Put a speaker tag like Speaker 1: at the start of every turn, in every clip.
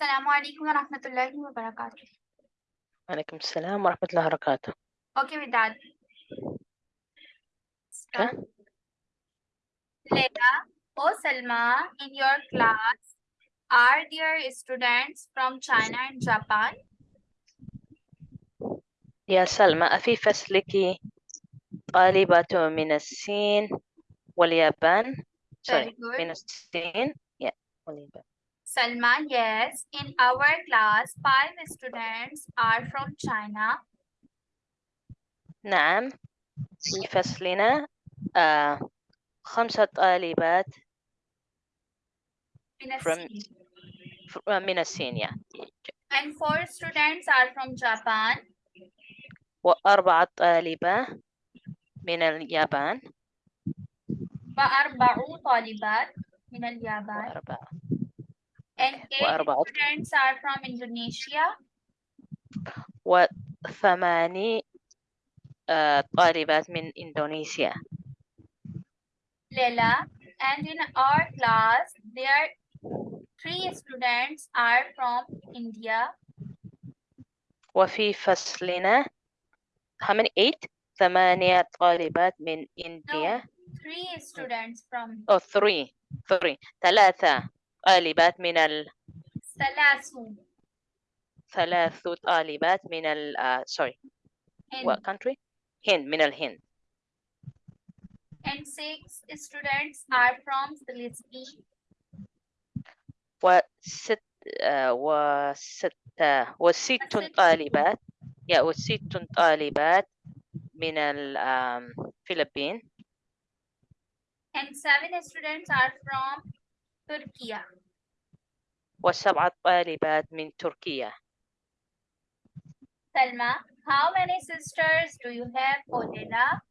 Speaker 1: السلام عليكم ورحمة الله وبركاته.
Speaker 2: وعليكم السلام ورحمة الله وبركاته
Speaker 1: Okay with that.
Speaker 2: Okay.
Speaker 1: Start. Leila, oh Salma, in your class, are there students from China and Japan?
Speaker 2: يا سلمى أفي فصلك طالبات من الصين واليابان
Speaker 1: Very
Speaker 2: sorry
Speaker 1: good.
Speaker 2: من الصين yeah واليابان
Speaker 1: Salma, yes, in our class, five students are from China.
Speaker 2: نعم في فصلنا آه خمسة طالبات
Speaker 1: من
Speaker 2: From-
Speaker 1: الصين.
Speaker 2: ف- آه، من الصين yeah.
Speaker 1: And four students are from Japan.
Speaker 2: وأربعة طالبة من اليابان
Speaker 1: وأربع طالبات من اليابان.
Speaker 2: وأربعة
Speaker 1: And
Speaker 2: Okay.
Speaker 1: eight
Speaker 2: وأربعة
Speaker 1: students are from Indonesia.
Speaker 2: وثماني آه طالبات من إندونيسيا
Speaker 1: Leila, and in our class, there three students are from India.
Speaker 2: وفي فصلنا how many eight ثمانية طالبات من
Speaker 1: No,
Speaker 2: إنديا
Speaker 1: three students from
Speaker 2: أو three three ثلاثة طالبات من ال
Speaker 1: Salasu.
Speaker 2: ثلاث طالبات من ال uh, sorry what
Speaker 1: And,
Speaker 2: country هند من الهند
Speaker 1: and six students are from Philippines.
Speaker 2: وست uh, وست وست
Speaker 1: وست.
Speaker 2: طالبات يا وست طالبات من الفلبين
Speaker 1: And seven students are from Turkey.
Speaker 2: وسبعة طالبات من تركيا
Speaker 1: Salma, how many sisters do you have, Odela?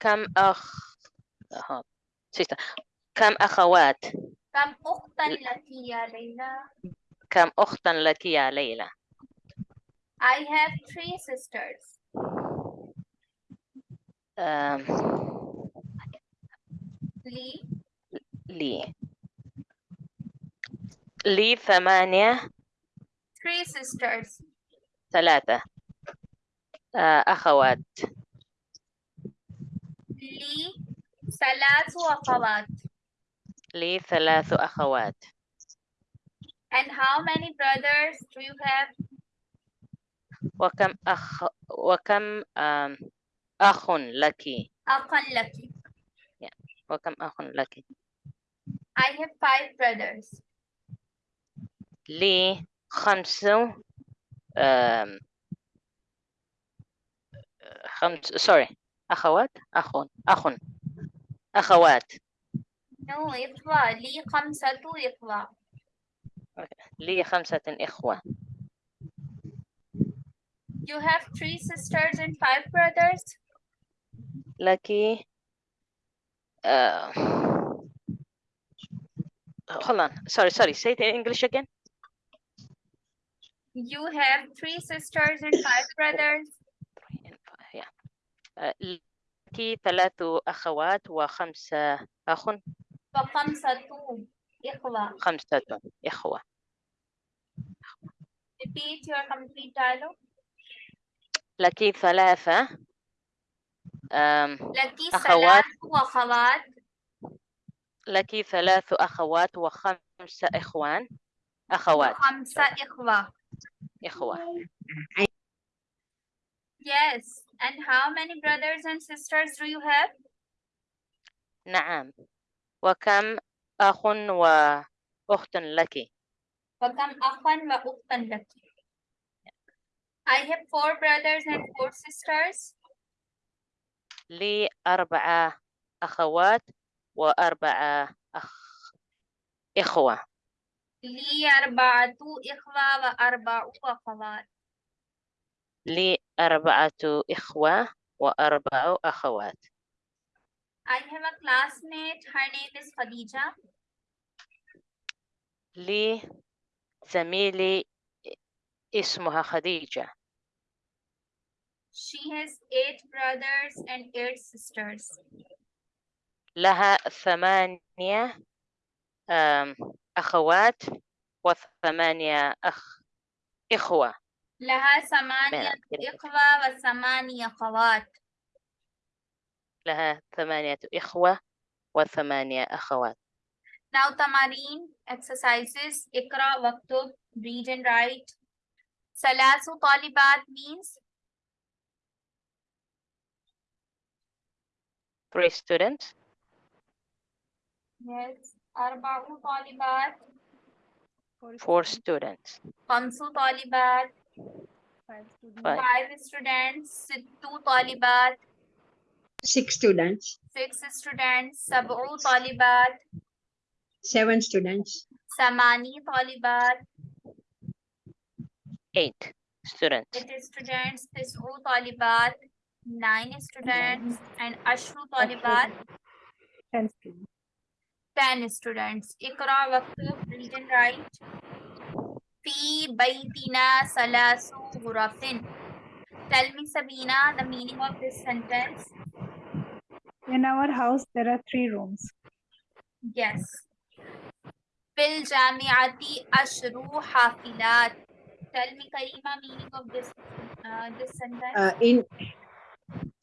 Speaker 2: كم أخ sister. كم أخوات
Speaker 1: كم أختا لك يا ليلى؟
Speaker 2: كم أختا لك يا ليلى
Speaker 1: I have three sisters.
Speaker 2: أم،
Speaker 1: Lee,
Speaker 2: لي لي ثمانية
Speaker 1: three sisters.
Speaker 2: ثلاثة آه، أخوات
Speaker 1: لي ثلاث أخوات.
Speaker 2: لي ثلاث أخوات
Speaker 1: And how many brothers do you have?
Speaker 2: وكم أخ وكم أخ لك
Speaker 1: أخا لك.
Speaker 2: وكم أخ لك
Speaker 1: I have five brothers.
Speaker 2: لي خمسة آم، خمس sorry أخوات أخ أخ أخوات
Speaker 1: No, إخوة. لي خمسة إخوة.
Speaker 2: لي خمسة إخوة
Speaker 1: You have three sisters and five brothers?
Speaker 2: لك uh, hold on sorry sorry say it in English again
Speaker 1: You have three sisters and five brothers?
Speaker 2: Three and five, yeah. Uh, لك ثلاث أخوات وخمسة أخ
Speaker 1: وخمسة إخوة.
Speaker 2: خمسة إخوة
Speaker 1: Repeat your complete dialogue.
Speaker 2: لك ثلاثة um,
Speaker 1: لك
Speaker 2: أخوات.
Speaker 1: ثلاث أخوات.
Speaker 2: لك ثلاث أخوات وخمسة إخوان أخوات
Speaker 1: وخمسة إخوة.
Speaker 2: إخوة
Speaker 1: Yes. And how many brothers and sisters do you have?
Speaker 2: نعم وكم أخ وأخت لك
Speaker 1: وكم أخا وأختا لك؟ I have four brothers and four sisters.
Speaker 2: لي أربعة أخوات وأربعة أخ إخوة
Speaker 1: لي أربعة إخوة وأربع أخوات.
Speaker 2: لي أربعة إخوة وأربع أخوات
Speaker 1: I have a classmate. Her name is Khadija.
Speaker 2: لي زميلي اسمها خديجة
Speaker 1: She has eight brothers and eight sisters.
Speaker 2: لها ثمانية آم، أخوات وثمانية أخ إخوة
Speaker 1: لها
Speaker 2: بين
Speaker 1: ثمانية
Speaker 2: كده.
Speaker 1: إخوة وثمانية أخوات
Speaker 2: لها ثمانية إخوة وثمانية أخوات
Speaker 1: Now تمارين exercises اقرأ واكتب read and write ثلاث طالبات means
Speaker 2: three students
Speaker 1: yes أربع طالبات
Speaker 2: four students
Speaker 1: خمس طالبات
Speaker 2: five
Speaker 1: five students ست طالبات
Speaker 3: six students,
Speaker 1: six students سبع طالبات
Speaker 3: seven students,
Speaker 1: ثماني طالبات
Speaker 2: eight students
Speaker 1: eight students تسع طالبات nine students and Ashru Talibat.
Speaker 4: 10 students.
Speaker 1: 10 students. Ikra Waqtuf, read and write. Fi Baitina Salasu Ghurafin. Tell me, Sabina, the meaning of this sentence.
Speaker 4: In our house, there are three rooms.
Speaker 1: Yes. Fil Jamiati Ashru Hafilat. Tell me, Karima, meaning of this, uh, this sentence.
Speaker 3: Uh, in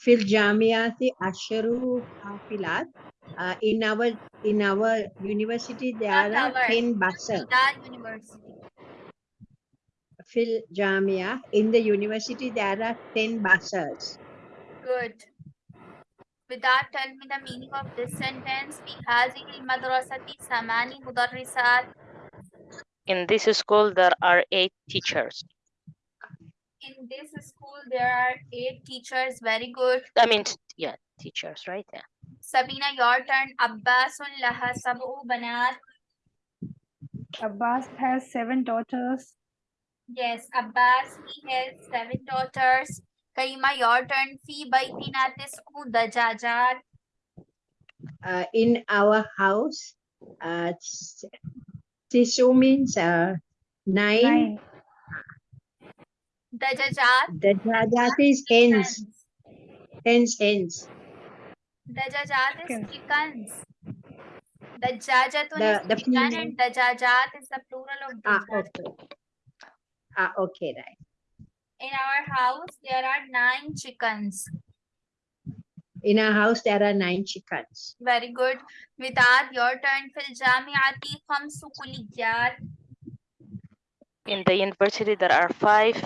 Speaker 3: fil jamiati asharu hafilat. Uh, in our in our university there
Speaker 1: Not
Speaker 3: are
Speaker 1: our.
Speaker 3: 10 buses.
Speaker 1: That university
Speaker 3: Fil jamia in the university there are 10 buses.
Speaker 1: Good. With that, tell me the meaning of this sentence. في هذه المدرسة ثماني مدرسات.
Speaker 2: in this school there are eight teachers
Speaker 1: in this school there are eight teachers very good.
Speaker 2: I mean yeah teachers right? Yeah.
Speaker 1: Sabina your turn. Abbas laha sabu banat
Speaker 4: abbas has seven daughters.
Speaker 1: Yes abbas he has seven daughters. Kaima your turn. Fi baitina tis'u dajajat
Speaker 3: uh, in our house uh, tis'u means uh, nine.
Speaker 4: nine.
Speaker 3: Dajajat. Dajajat is hens. Hens, hens.
Speaker 1: Dajajat is
Speaker 4: chickens.
Speaker 1: Dajajatun
Speaker 3: the,
Speaker 1: is
Speaker 3: the
Speaker 1: chicken and Dajajat is the plural of
Speaker 3: Dajajat.
Speaker 1: Ah,
Speaker 3: okay. Ah, okay, right.
Speaker 1: In our house, there are nine chickens.
Speaker 3: In our house, there are nine chickens.
Speaker 1: Very good. Vidad, your turn. Fil jamiati khamsu kuliyat
Speaker 2: in the university there are five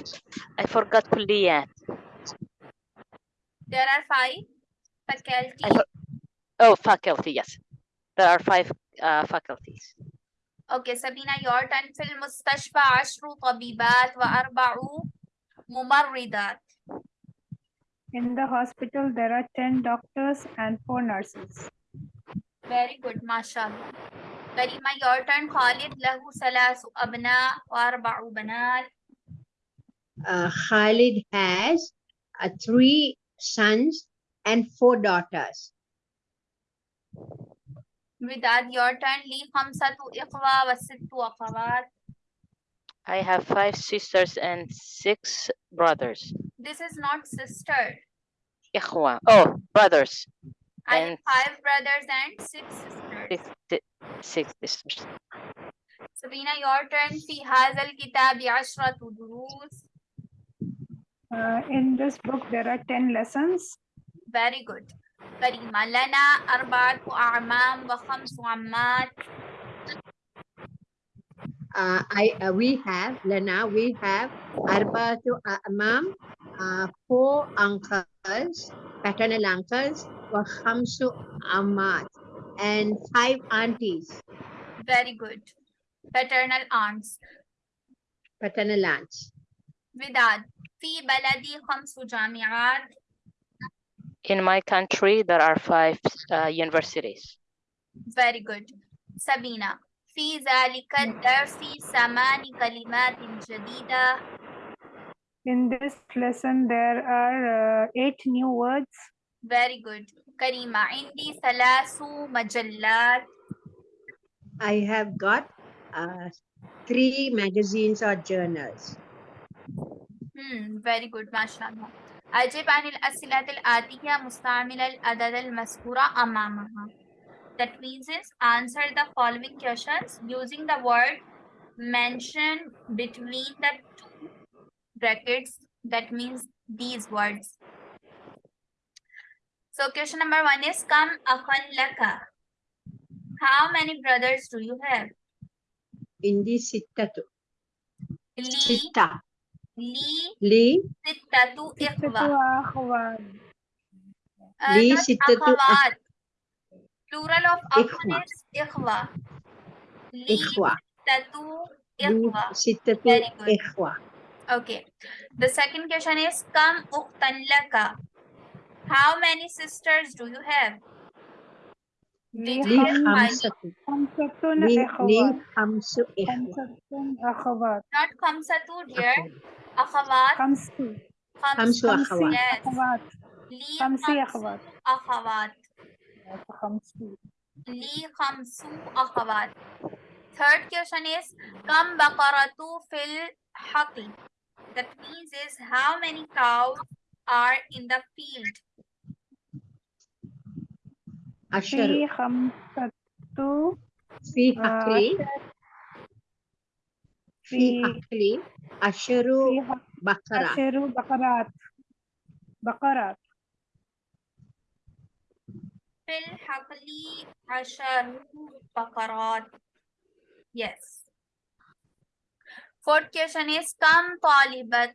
Speaker 2: I forgot كليات
Speaker 1: There are five faculties.
Speaker 2: I for- oh faculty yes there are five uh, faculties
Speaker 1: Okay, Sabina, your turn. في المستشفى عشر طبيبات وأربع ممرضات.
Speaker 4: In the hospital, there are ten doctors and four nurses.
Speaker 1: Very good, mashallah. Karima, your turn. Khalid, lahu salasu abna wa arba'u banat.
Speaker 3: Uh, Khalid has uh, three sons and four daughters.
Speaker 1: With that, your turn. Li khamsatu iqwa wa sittu akhawat.
Speaker 2: I have five sisters and six brothers.
Speaker 1: This is not sister.
Speaker 2: Ikhwa. Oh, brothers.
Speaker 1: I have
Speaker 2: And-
Speaker 1: five brothers and six sisters.
Speaker 2: six, si- six sisters
Speaker 1: Sabina, your turn. في هذا الكتاب عشرة دروس.
Speaker 4: Uh, in this book, there are ten lessons.
Speaker 1: Very good. كريمة لنا أربعة أعمام وخمس عمات.
Speaker 3: Uh, I uh, we have Lana. We have Arbatu Amam, uh, four uncles, paternal uncles, wa khamsu ammat and five aunties.
Speaker 1: Very good. Paternal aunts.
Speaker 3: Paternal aunts.
Speaker 1: Vidad, fi baladi khamsu jami'at.
Speaker 2: In my country, there are five uh, universities.
Speaker 1: Very good. Sabina, fi zalika darsi samani kalimatin jadida.
Speaker 4: In this lesson, there are uh, eight new words.
Speaker 1: Very good. كريمة عندي ثلاث مجلات.
Speaker 3: I have got uh, three magazines or journals.
Speaker 1: Hmm, very good ما شاء الله. أجب عن الأسئلة الآتية مستعمل الأداة المذكورة أمامها. That means is answer the following questions using the word mentioned between the two brackets. That means these words. So question number one is Kam akhan laka. How many brothers do you have?
Speaker 3: Indi sittatu.
Speaker 1: Li.
Speaker 3: Sitta.
Speaker 1: Li.
Speaker 3: Li.
Speaker 1: Sittatu ikhwa. Uh,
Speaker 3: li sittatu
Speaker 1: akhwat. Plural of
Speaker 3: akhan
Speaker 1: is ikhwa. Li sittatu ikhwa.
Speaker 3: Sittatu ikhwa.
Speaker 1: Okay. The second question is Kam ukhtan laka. How many sisters do you have? Not khamsatu, dear. Akhawat.
Speaker 3: Khamsu.
Speaker 1: Khamsu
Speaker 3: akhawat.
Speaker 1: Yes.
Speaker 4: Khamsi
Speaker 1: akhawat.
Speaker 4: Akhawat.
Speaker 1: Li khamsu akhawat. Third question is Kam bakaratu fil haqi. That means is how many cows are in the field?
Speaker 3: Asharu.
Speaker 4: في خمسة
Speaker 3: Fi
Speaker 4: آه،
Speaker 3: akli. Fi
Speaker 4: في
Speaker 3: akli. Asharu
Speaker 4: في
Speaker 3: bakara.
Speaker 4: عشر بقرات بقرات
Speaker 1: في الحقل عشر بقرات. Yes. Fourth question is كم طالبة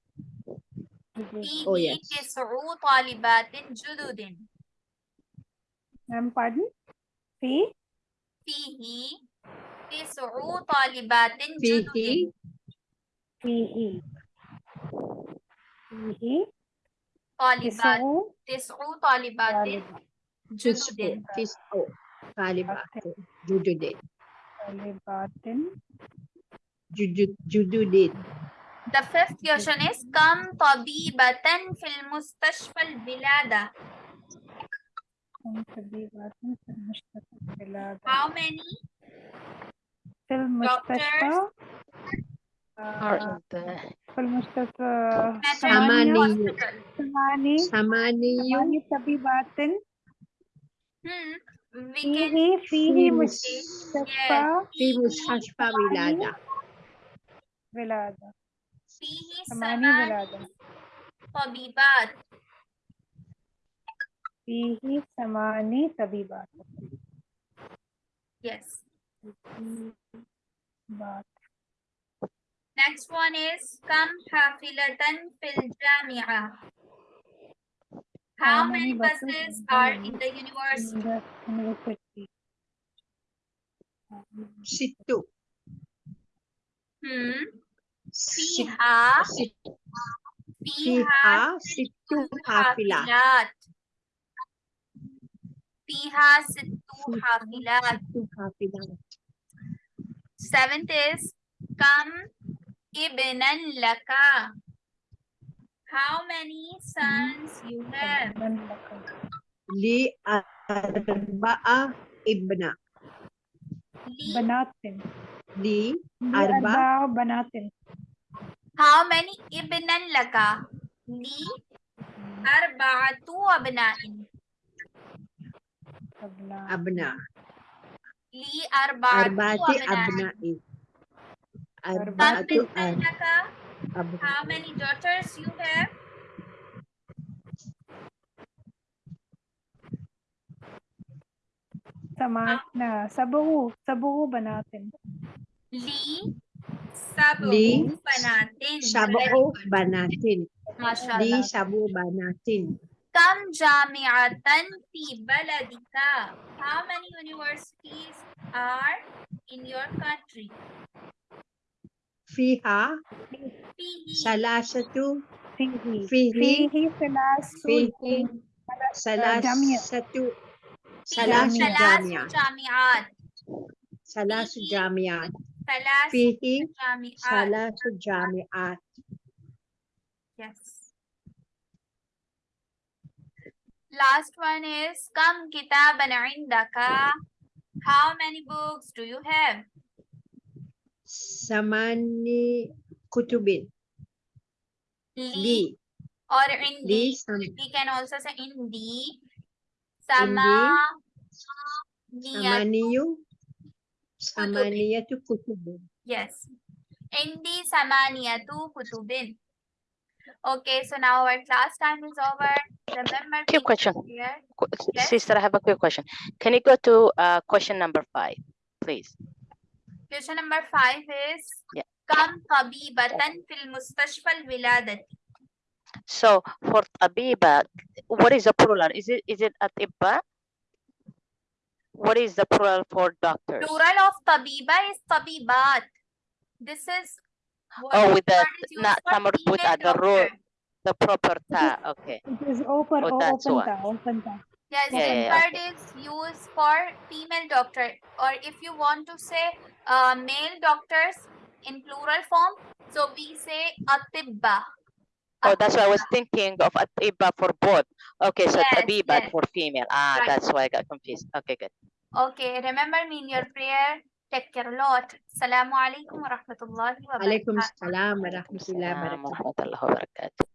Speaker 3: Oh, yes.
Speaker 1: tis'u talibatin jududin.
Speaker 4: Um, pardon?
Speaker 1: Fi?
Speaker 4: Fihi tis'u
Speaker 1: talibatin
Speaker 4: jududin.
Speaker 1: Fihi. Fihi.
Speaker 4: Talibat.
Speaker 3: Tis'u
Speaker 1: talibatin
Speaker 3: jududin. Tis'u talibatin
Speaker 4: jududin.
Speaker 3: Talibatin. Jududin.
Speaker 1: The fifth question is كم طبيبة في المستشفى البلادة?
Speaker 4: كم طبيبة في المستشفى البلادة?
Speaker 1: How many?
Speaker 4: في المستشفى؟ في المستشفى
Speaker 3: ثمانية. ثمانية.
Speaker 4: طبيبات
Speaker 1: hmm.
Speaker 4: فيه فيه مستشفى
Speaker 3: في مستشفى ولادة
Speaker 4: ولادة
Speaker 1: فيه
Speaker 4: ثماني
Speaker 1: ثماني
Speaker 4: ولادة
Speaker 1: طبيبات.
Speaker 4: فيه ثماني طبيبات
Speaker 1: Yes.
Speaker 4: طبيبات.
Speaker 1: Next one is كم حافلة في الجامعة؟ How many buses are in the university?
Speaker 4: in the university
Speaker 3: ست
Speaker 1: Hmm.
Speaker 3: Fiha.
Speaker 1: Fiha. Situha filat. Fiha
Speaker 3: situha filat.
Speaker 1: Seventh is Kam ibnan laka. How many sons you have?
Speaker 3: Li
Speaker 1: arba'a
Speaker 4: ibna.
Speaker 3: Li
Speaker 4: banatin.
Speaker 3: Li
Speaker 4: arba'a banatin.
Speaker 1: How many ibnan laka?
Speaker 3: Li
Speaker 1: arba'atu
Speaker 3: abna'in.
Speaker 1: Abna.
Speaker 3: Li
Speaker 1: arba'atu
Speaker 3: abna'in.
Speaker 1: Arba'atu
Speaker 3: abna'in.
Speaker 1: How many daughters you have?
Speaker 4: Samat
Speaker 1: na. Sabuhu.
Speaker 3: Sabuhu
Speaker 1: ba
Speaker 3: natin? Li
Speaker 1: di Sabu
Speaker 3: Banatin.
Speaker 1: Di
Speaker 3: Sabu Banatin.
Speaker 1: Kam jami'atan fi baladika. How many universities are in your country?
Speaker 4: Fiha.
Speaker 3: Salasatu. Fihi.
Speaker 1: Fihi.
Speaker 3: Fihi.
Speaker 1: Salasatu.
Speaker 3: Salasatu
Speaker 1: jami'at.
Speaker 3: Salasatu
Speaker 1: jami'at.
Speaker 3: Salah
Speaker 1: fihi
Speaker 3: salasu jami'at.
Speaker 1: Yes. Last one is kam kitaban indaka. How many books do you have?
Speaker 3: Samani
Speaker 1: kutubin.
Speaker 3: Li.
Speaker 1: Or in
Speaker 3: D.
Speaker 1: We can also say in
Speaker 3: D.
Speaker 1: Sama.
Speaker 3: Samaniyu. Samaniyatu kutubin.
Speaker 1: Yes. Indi samaniyatu kutubin. Okay, so now our class time is over. Remember.
Speaker 2: Quick question.
Speaker 1: Yes?
Speaker 2: Sister, I have a quick question. Can you go to uh, question number five, please?
Speaker 1: Question number five is. Kam tabibatan fil mustashfal wiladati.
Speaker 2: So for tabiba, what is the plural? Is it is it atiba? What is the plural for doctors?
Speaker 1: Plural of tabiba is tabibat. This is
Speaker 2: oh, with the not tamar with the
Speaker 1: rule,
Speaker 2: the proper ta. Okay.
Speaker 4: It is open.
Speaker 2: Oh, that's
Speaker 4: open, ta, open ta.
Speaker 1: Yes,
Speaker 2: yeah, impaired
Speaker 1: okay. is used for female doctor, or if you want to say uh, male doctors in plural form, so we say atibba.
Speaker 2: Oh, ah. that's why I was thinking of Atiba eh, for both. Okay, so
Speaker 1: yes,
Speaker 2: Tabiba
Speaker 1: yes.
Speaker 2: for female. Ah,
Speaker 1: right.
Speaker 2: that's why I got confused. Okay, good.
Speaker 1: Okay, remember me in your prayer. Take care a lot. Assalamu alaikum wa rahmatullahi wa barakatuh.
Speaker 3: Alaikum assalam
Speaker 2: wa
Speaker 3: rahmatullahi
Speaker 2: wa barakatuh.